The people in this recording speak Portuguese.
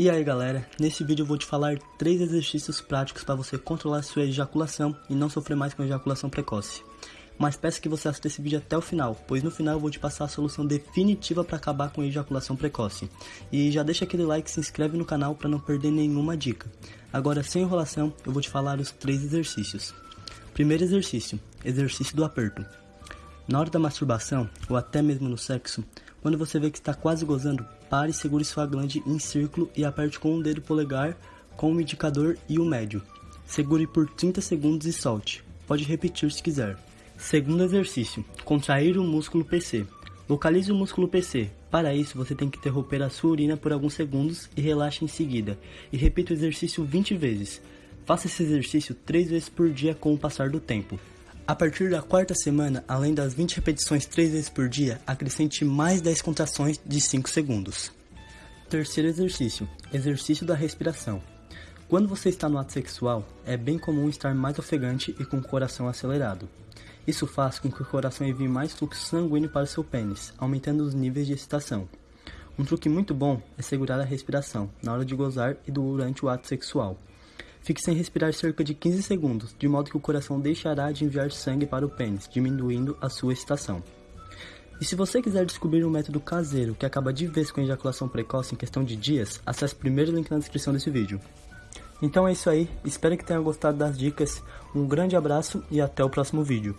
E aí galera, nesse vídeo eu vou te falar três exercícios práticos para você controlar sua ejaculação e não sofrer mais com ejaculação precoce. Mas peço que você assista esse vídeo até o final, pois no final eu vou te passar a solução definitiva para acabar com ejaculação precoce. E já deixa aquele like e se inscreve no canal para não perder nenhuma dica. Agora sem enrolação, eu vou te falar os três exercícios. Primeiro exercício, exercício do aperto. Na hora da masturbação, ou até mesmo no sexo, quando você vê que está quase gozando, pare e segure sua glande em círculo e aperte com o dedo polegar, com o indicador e o médio. Segure por 30 segundos e solte. Pode repetir se quiser. Segundo exercício, contrair o músculo PC. Localize o músculo PC. Para isso, você tem que interromper a sua urina por alguns segundos e relaxe em seguida. E repita o exercício 20 vezes. Faça esse exercício 3 vezes por dia com o passar do tempo. A partir da quarta semana, além das 20 repetições 3 vezes por dia, acrescente mais 10 contrações de 5 segundos. Terceiro exercício, exercício da respiração. Quando você está no ato sexual, é bem comum estar mais ofegante e com o coração acelerado. Isso faz com que o coração envie mais fluxo sanguíneo para o seu pênis, aumentando os níveis de excitação. Um truque muito bom é segurar a respiração na hora de gozar e durante o ato sexual. Fique sem respirar cerca de 15 segundos, de modo que o coração deixará de enviar sangue para o pênis, diminuindo a sua excitação. E se você quiser descobrir um método caseiro que acaba de vez com ejaculação precoce em questão de dias, acesse o primeiro link na descrição desse vídeo. Então é isso aí, espero que tenha gostado das dicas, um grande abraço e até o próximo vídeo.